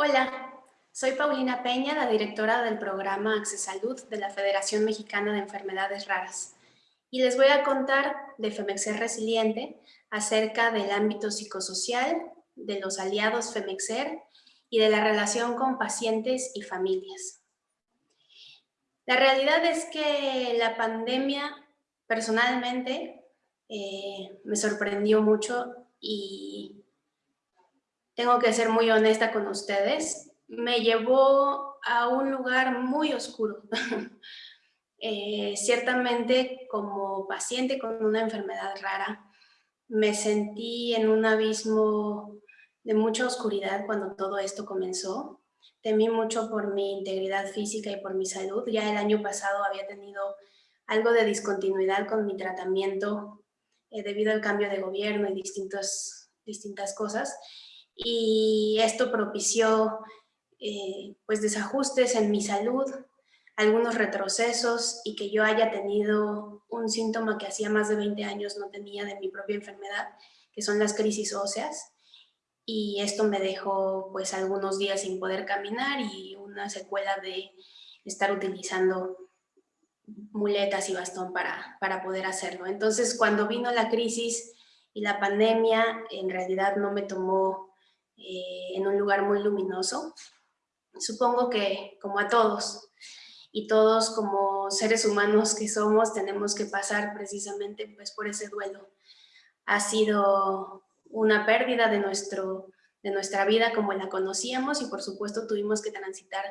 Hola, soy Paulina Peña, la directora del programa Accesalud de la Federación Mexicana de Enfermedades Raras. Y les voy a contar de FEMEXER Resiliente acerca del ámbito psicosocial, de los aliados FEMEXER y de la relación con pacientes y familias. La realidad es que la pandemia personalmente eh, me sorprendió mucho y tengo que ser muy honesta con ustedes, me llevó a un lugar muy oscuro. Eh, ciertamente como paciente con una enfermedad rara, me sentí en un abismo de mucha oscuridad cuando todo esto comenzó. Temí mucho por mi integridad física y por mi salud. Ya el año pasado había tenido algo de discontinuidad con mi tratamiento eh, debido al cambio de gobierno y distintas cosas y esto propició eh, pues desajustes en mi salud, algunos retrocesos y que yo haya tenido un síntoma que hacía más de 20 años no tenía de mi propia enfermedad, que son las crisis óseas. Y esto me dejó pues algunos días sin poder caminar y una secuela de estar utilizando muletas y bastón para, para poder hacerlo. Entonces cuando vino la crisis y la pandemia, en realidad no me tomó eh, en un lugar muy luminoso. Supongo que como a todos, y todos como seres humanos que somos tenemos que pasar precisamente pues, por ese duelo. Ha sido una pérdida de, nuestro, de nuestra vida como la conocíamos y por supuesto tuvimos que transitar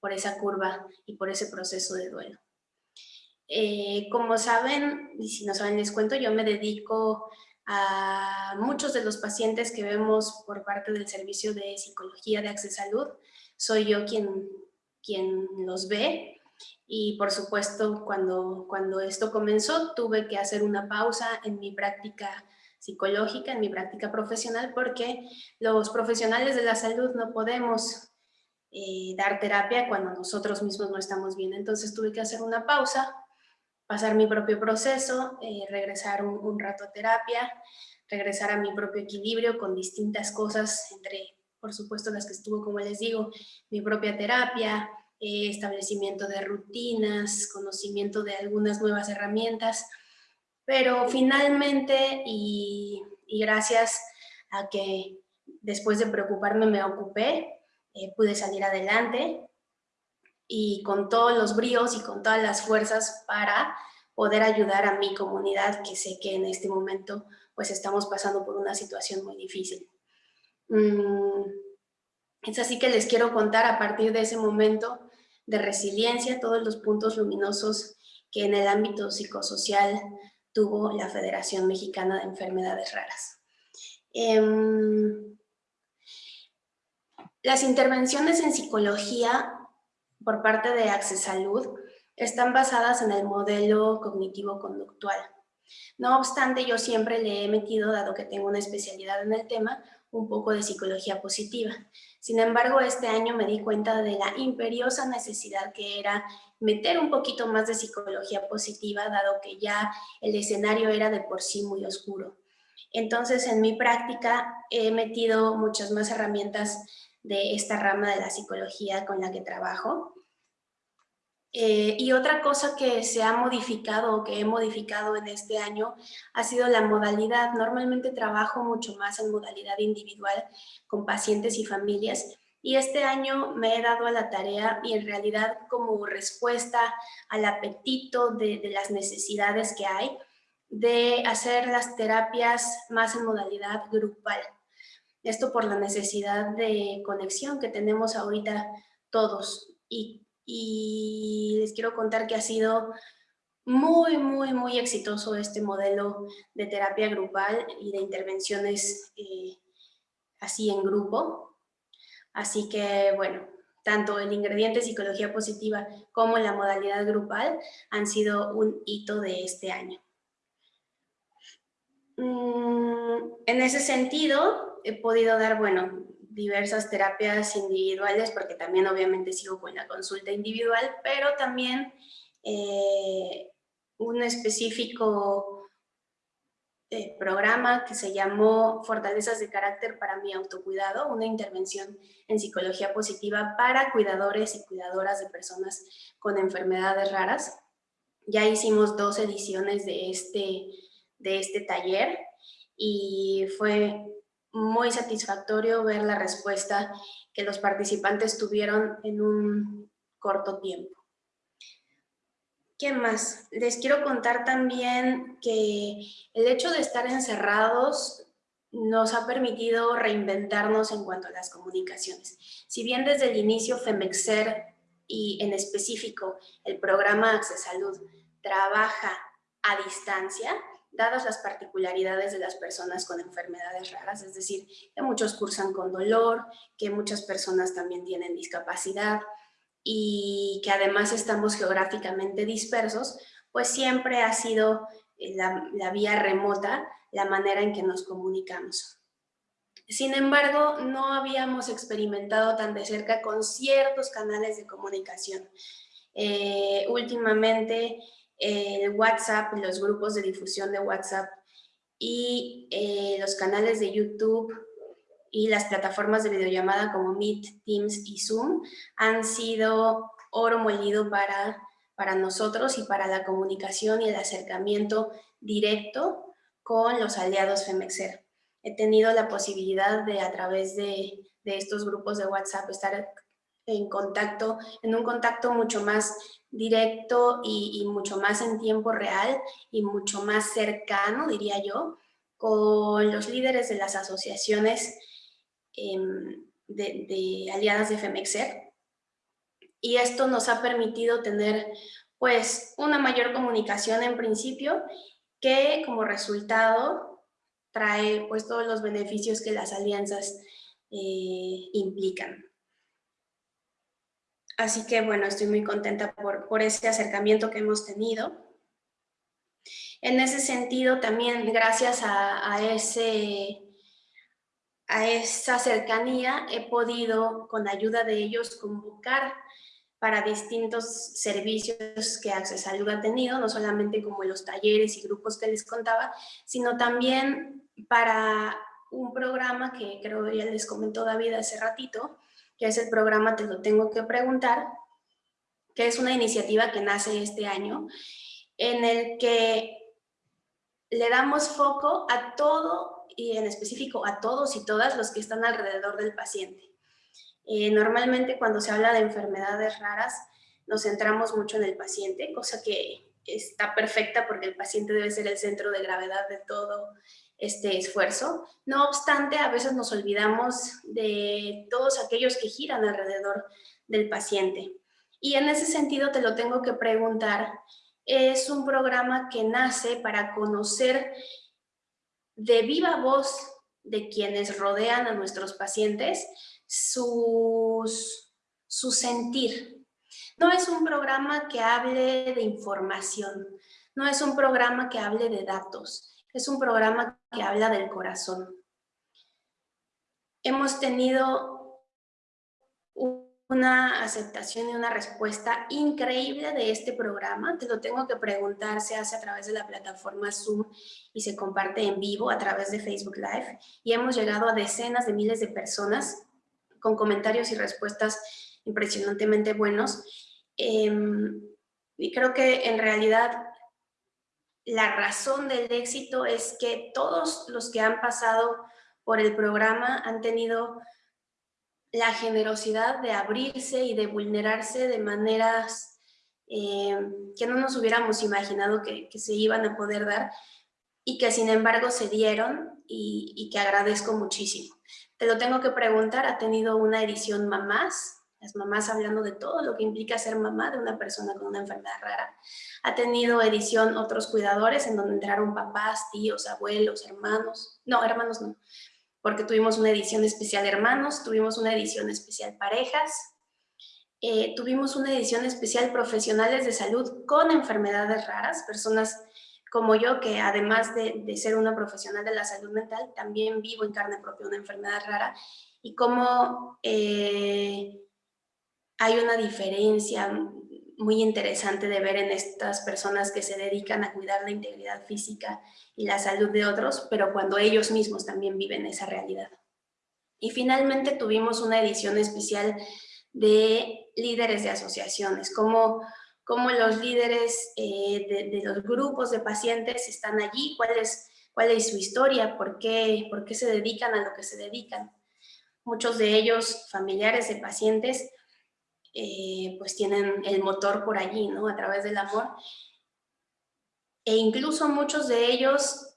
por esa curva y por ese proceso de duelo. Eh, como saben, y si no saben les cuento, yo me dedico a muchos de los pacientes que vemos por parte del Servicio de Psicología de Acceso Salud. Soy yo quien, quien los ve y por supuesto cuando, cuando esto comenzó tuve que hacer una pausa en mi práctica psicológica, en mi práctica profesional, porque los profesionales de la salud no podemos eh, dar terapia cuando nosotros mismos no estamos bien. Entonces tuve que hacer una pausa pasar mi propio proceso, eh, regresar un, rato a terapia, regresar a mi propio equilibrio con distintas cosas, entre, por supuesto, las que estuvo, como les digo, mi propia terapia, eh, establecimiento de rutinas, conocimiento de algunas nuevas herramientas, pero finalmente, y, gracias a que después de preocuparme me ocupé, eh, pude salir adelante, y con todos los bríos y con todas las fuerzas para poder ayudar a mi comunidad que sé que en este momento pues estamos pasando por una situación muy difícil. Mm, es así que les quiero contar a partir de ese momento de resiliencia todos los puntos luminosos que en el ámbito psicosocial tuvo la Federación Mexicana de Enfermedades Raras. Em, las intervenciones en psicología por parte de Accesalud están basadas en el modelo cognitivo-conductual. No obstante, yo siempre le he metido, dado que tengo una especialidad en el tema, un poco de psicología positiva. Sin embargo, este año me di cuenta de la imperiosa necesidad que era meter un poquito más de psicología positiva, dado que ya el escenario era de por sí muy oscuro. Entonces, en mi práctica he metido muchas más herramientas de esta rama de la psicología con la que trabajo. Eh, y otra cosa que se ha modificado o que he modificado en este año ha sido la modalidad. Normalmente trabajo mucho más en modalidad individual con pacientes y familias y este año me he dado a la tarea y en realidad como respuesta al apetito de, de las necesidades que hay de hacer las terapias más en modalidad grupal. Esto por la necesidad de conexión que tenemos ahorita todos. Y, les quiero contar que ha sido muy, muy, muy exitoso este modelo de terapia grupal y de intervenciones eh, así en grupo. Así que, bueno, tanto el ingrediente psicología positiva como la modalidad grupal han sido un hito de este año. Mm, en ese sentido, he podido dar, bueno, diversas terapias individuales, porque también obviamente sigo con la consulta individual, pero también eh, un específico eh, programa que se llamó Fortalezas de Carácter para mi autocuidado, una intervención en psicología positiva para cuidadores y cuidadoras de personas con enfermedades raras. Ya hicimos dos ediciones de este, de este taller y fue muy satisfactorio ver la respuesta que los participantes tuvieron en un corto tiempo. ¿Qué más? Les quiero contar también que el hecho de estar encerrados nos ha permitido reinventarnos en cuanto a las comunicaciones. Si bien desde el inicio FEMEXER y en específico el programa Accesalud trabaja a distancia, dadas las particularidades de las personas con enfermedades raras, es decir, que muchos cursan con dolor, que muchas personas también tienen discapacidad, y que además estamos geográficamente dispersos, pues siempre ha sido eh, la, vía remota la manera en que nos comunicamos. Sin embargo, no habíamos experimentado tan de cerca con ciertos canales de comunicación. Eh, últimamente, el WhatsApp, los grupos de difusión de WhatsApp y eh, los canales de YouTube y las plataformas de videollamada como Meet, Teams y Zoom han sido oro molido para, para nosotros y para la comunicación y el acercamiento directo con los aliados FEMEXER. He tenido la posibilidad de a través de, de estos grupos de WhatsApp estar en contacto, en un contacto mucho más directo y, mucho más en tiempo real y mucho más cercano, diría yo, con los líderes de las asociaciones Em, de, aliadas de FEMEXER. Y esto nos ha permitido tener pues una mayor comunicación en principio que como resultado trae pues todos los beneficios que las alianzas eh, implican. Así que bueno, estoy muy contenta por, por ese acercamiento que hemos tenido. En ese sentido también gracias a, ese a esa cercanía he podido, con ayuda de ellos, convocar para distintos servicios que Accesalud ha tenido, no solamente como los talleres y grupos que les contaba, sino también para un programa que creo ya les comentó David hace ratito, que es el programa Te lo tengo que preguntar, que es una iniciativa que nace este año, en el que le damos foco a todo y en específico a todos y todas los que están alrededor del paciente. Eh, normalmente cuando se habla de enfermedades raras nos centramos mucho en el paciente, cosa que está perfecta porque el paciente debe ser el centro de gravedad de todo este esfuerzo. No obstante, a veces nos olvidamos de todos aquellos que giran alrededor del paciente. Y en ese sentido te lo tengo que preguntar, es un programa que nace para conocer de viva voz de quienes rodean a nuestros pacientes sus, su sentir. No es un programa que hable de información, no es un programa que hable de datos, es un programa que habla del corazón. Hemos tenido un una aceptación y una respuesta increíble de este programa. Te lo tengo que preguntar, se hace a través de la plataforma Zoom y se comparte en vivo a través de Facebook Live. Y hemos llegado a decenas de miles de personas con comentarios y respuestas impresionantemente buenos. Em, y creo que en realidad la razón del éxito es que todos los que han pasado por el programa han tenido la generosidad de abrirse y de vulnerarse de maneras eh, que no nos hubiéramos imaginado que, se iban a poder dar y que sin embargo se dieron y, y, que agradezco muchísimo. Te lo tengo que preguntar, ha tenido una edición mamás, las mamás hablando de todo lo que implica ser mamá de una persona con una enfermedad rara. Ha tenido edición otros cuidadores en donde entraron papás, tíos, abuelos, hermanos, no, hermanos no, porque tuvimos una edición especial hermanos, tuvimos una edición especial parejas, eh, tuvimos una edición especial profesionales de salud con enfermedades raras, personas como yo que además de, ser una profesional de la salud mental, también vivo en carne propia una enfermedad rara y cómo eh, hay una diferencia muy interesante de ver en estas personas que se dedican a cuidar la integridad física y la salud de otros, pero cuando ellos mismos también viven esa realidad. Y finalmente tuvimos una edición especial de líderes de asociaciones, cómo, cómo los líderes eh, de, los grupos de pacientes están allí, cuál es, cuál es su historia, por qué, por qué se dedican a lo que se dedican. Muchos de ellos, familiares de pacientes, eh, pues tienen el motor por allí, ¿no? A través del amor. E incluso muchos de ellos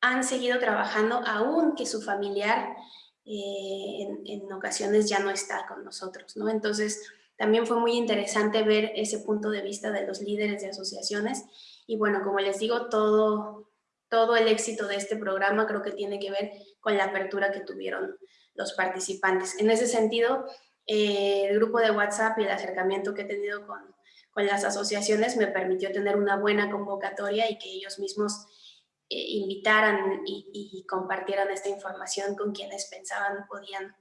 han seguido trabajando aún que su familiar eh, en, ocasiones ya no está con nosotros, ¿no? Entonces, también fue muy interesante ver ese punto de vista de los líderes de asociaciones y bueno, como les digo, todo, todo el éxito de este programa creo que tiene que ver con la apertura que tuvieron los participantes. En ese sentido, eh, el grupo de WhatsApp y el acercamiento que he tenido con, con las asociaciones me permitió tener una buena convocatoria y que ellos mismos eh, invitaran y, compartieran esta información con quienes pensaban podían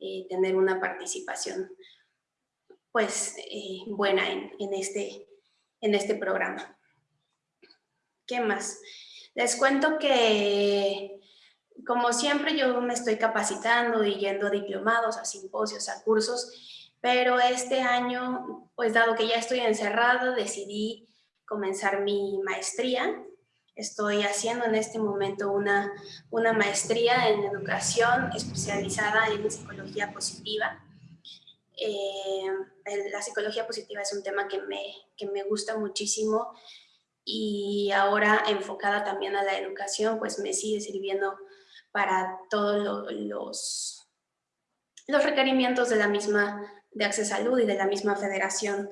eh, tener una participación pues buena en, en, este, en este programa. ¿Qué más? Les cuento que como siempre yo me estoy capacitando y yendo a diplomados, a simposios, a cursos, pero este año, pues dado que ya estoy encerrada, decidí comenzar mi maestría. Estoy haciendo en este momento una, una maestría en educación especializada en psicología positiva. Eh, la psicología positiva es un tema que me, que me gusta muchísimo y ahora enfocada también a la educación, pues me sigue sirviendo para todos los, los requerimientos de la misma de Acceso Salud y de la misma Federación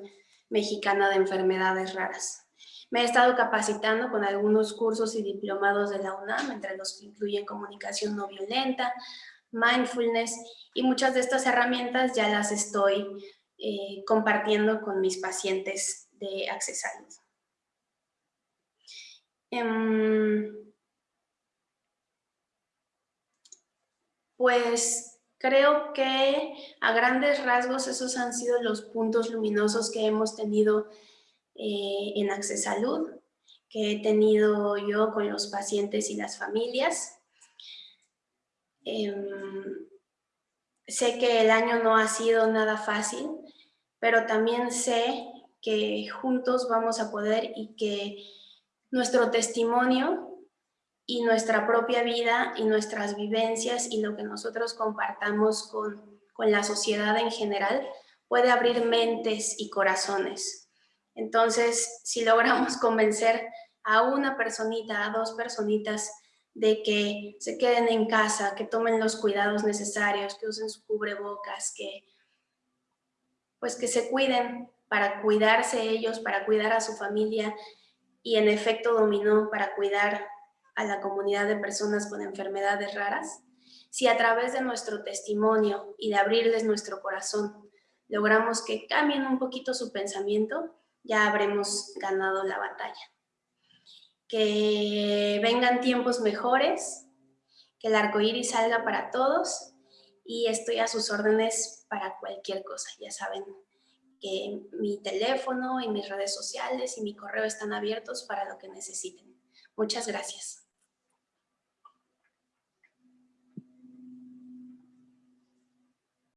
Mexicana de Enfermedades Raras. Me he estado capacitando con algunos cursos y diplomados de la UNAM, entre los que incluyen comunicación no violenta, mindfulness, y muchas de estas herramientas ya las estoy eh, compartiendo con mis pacientes de Acceso Salud. Pues creo que a grandes rasgos esos han sido los puntos luminosos que hemos tenido eh, en Acceso Salud, que he tenido yo con los pacientes y las familias. Em, sé que el año no ha sido nada fácil, pero también sé que juntos vamos a poder y que nuestro testimonio y nuestra propia vida y nuestras vivencias y lo que nosotros compartamos con, con la sociedad en general puede abrir mentes y corazones. Entonces, si logramos convencer a una personita, a dos personitas, de que se queden en casa, que tomen los cuidados necesarios, que usen su cubrebocas, que pues que se cuiden para cuidarse ellos, para cuidar a su familia y en efecto dominó para cuidar a la comunidad de personas con enfermedades raras, si a través de nuestro testimonio y de abrirles nuestro corazón logramos que cambien un poquito su pensamiento, ya habremos ganado la batalla. Que vengan tiempos mejores, que el arco iris salga para todos y estoy a sus órdenes para cualquier cosa. Ya saben que mi teléfono y mis redes sociales y mi correo están abiertos para lo que necesiten. Muchas gracias.